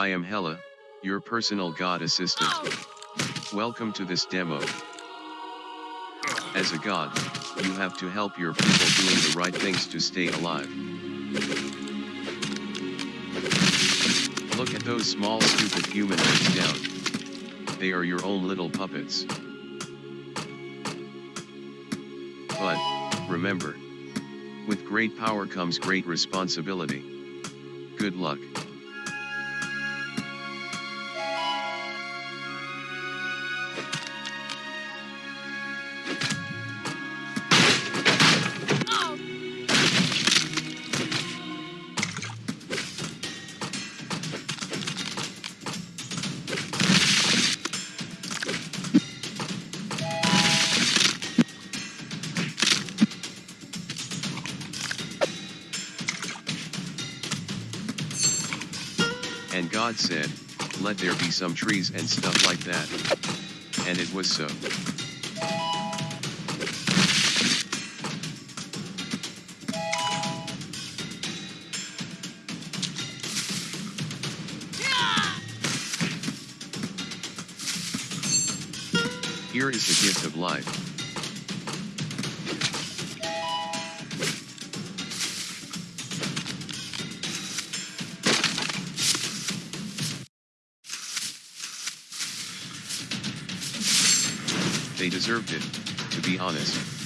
I am Hella, your personal god assistant. Welcome to this demo. As a god, you have to help your people doing the right things to stay alive. Look at those small stupid humanoids down. They are your own little puppets. But, remember, with great power comes great responsibility. Good luck. And God said, let there be some trees and stuff like that. And it was so. Here is the gift of life. They deserved it, to be honest.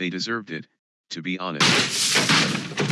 They deserved it, to be honest.